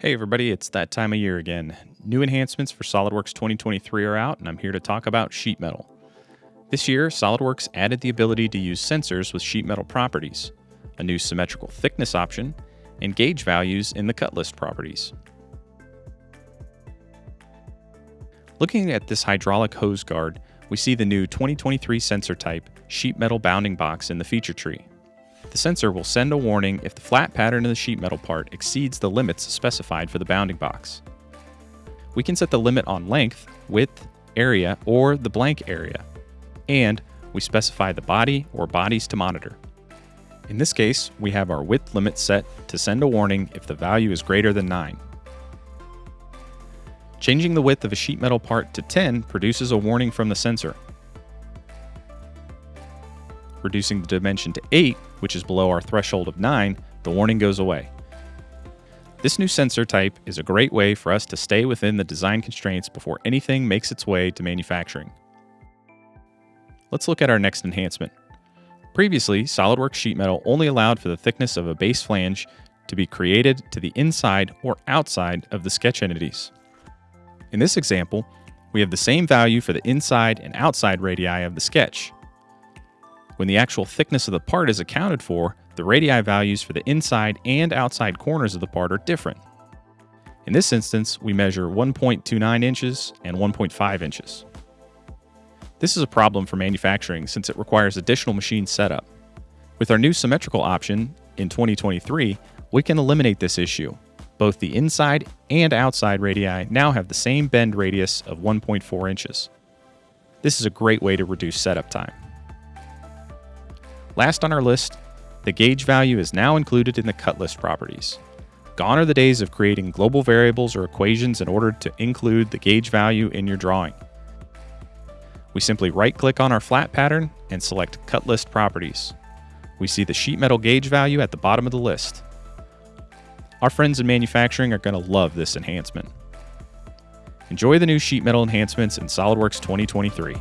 Hey everybody, it's that time of year again. New enhancements for SOLIDWORKS 2023 are out, and I'm here to talk about sheet metal. This year, SOLIDWORKS added the ability to use sensors with sheet metal properties, a new symmetrical thickness option, and gauge values in the cut list properties. Looking at this hydraulic hose guard, we see the new 2023 sensor type sheet metal bounding box in the feature tree. The sensor will send a warning if the flat pattern of the sheet metal part exceeds the limits specified for the bounding box. We can set the limit on length, width, area, or the blank area. And we specify the body or bodies to monitor. In this case, we have our width limit set to send a warning if the value is greater than 9. Changing the width of a sheet metal part to 10 produces a warning from the sensor. Reducing the dimension to 8, which is below our threshold of 9, the warning goes away. This new sensor type is a great way for us to stay within the design constraints before anything makes its way to manufacturing. Let's look at our next enhancement. Previously, SOLIDWORKS sheet metal only allowed for the thickness of a base flange to be created to the inside or outside of the sketch entities. In this example, we have the same value for the inside and outside radii of the sketch, when the actual thickness of the part is accounted for, the radii values for the inside and outside corners of the part are different. In this instance, we measure 1.29 inches and 1.5 inches. This is a problem for manufacturing since it requires additional machine setup. With our new symmetrical option in 2023, we can eliminate this issue. Both the inside and outside radii now have the same bend radius of 1.4 inches. This is a great way to reduce setup time. Last on our list, the gauge value is now included in the cut list properties. Gone are the days of creating global variables or equations in order to include the gauge value in your drawing. We simply right-click on our flat pattern and select Cut List Properties. We see the sheet metal gauge value at the bottom of the list. Our friends in manufacturing are going to love this enhancement. Enjoy the new sheet metal enhancements in SOLIDWORKS 2023.